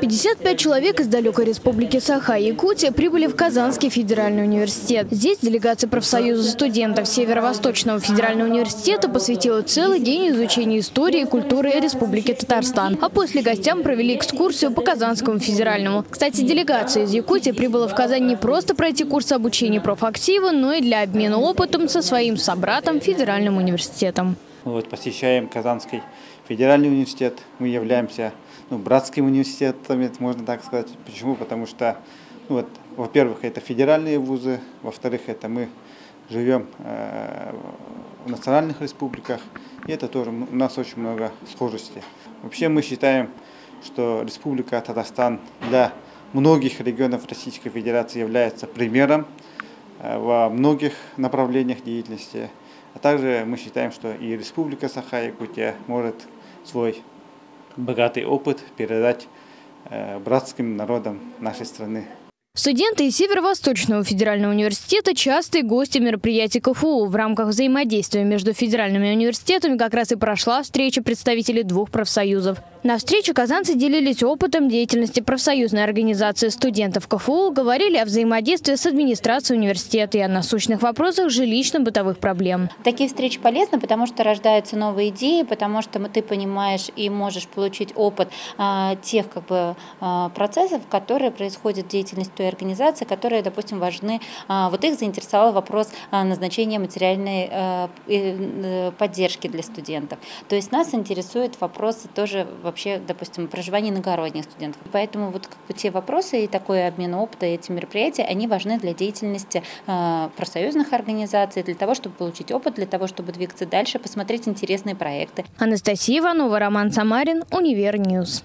55 человек из далекой республики Саха-Якутия прибыли в Казанский федеральный университет. Здесь делегация профсоюза студентов Северо-Восточного федерального университета посвятила целый день изучению истории и культуры Республики Татарстан. А после гостям провели экскурсию по Казанскому федеральному. Кстати, делегация из Якутии прибыла в Казань не просто пройти курс обучения профактива, но и для обмена опытом со своим собратом Федеральным университетом. Вот, посещаем Казанский федеральный университет. Мы являемся ну, братским университетом, можно так сказать. Почему? Потому что, ну, вот, во-первых, это федеральные вузы, во-вторых, это мы живем э, в национальных республиках, и это тоже у нас очень много схожестей. Вообще мы считаем, что Республика Татарстан для многих регионов Российской Федерации является примером во многих направлениях деятельности. А также мы считаем, что и Республика Саха-Якутия может свой богатый опыт передать э, братским народам нашей страны. Студенты из Северо-Восточного федерального университета – частые гости мероприятий КФУ. В рамках взаимодействия между федеральными университетами как раз и прошла встреча представителей двух профсоюзов. На встрече казанцы делились опытом деятельности профсоюзной организации студентов КФУ, говорили о взаимодействии с администрацией университета и о насущных вопросах жилищно-бытовых проблем. Такие встречи полезны, потому что рождаются новые идеи, потому что ты понимаешь и можешь получить опыт а, тех как бы, а, процессов, которые происходят в деятельности той организации, которые, допустим, важны. А, вот их заинтересовал вопрос назначения материальной э, поддержки для студентов. То есть нас интересует вопросы тоже вообще, допустим, проживания иногородних студентов. Поэтому вот как бы, те вопросы и такой обмен опыта, эти мероприятия, они важны для деятельности э, профсоюзных организаций, для того, чтобы получить опыт, для того, чтобы двигаться дальше, посмотреть интересные проекты. Анастасия Иванова, Роман Самарин, Универньюз.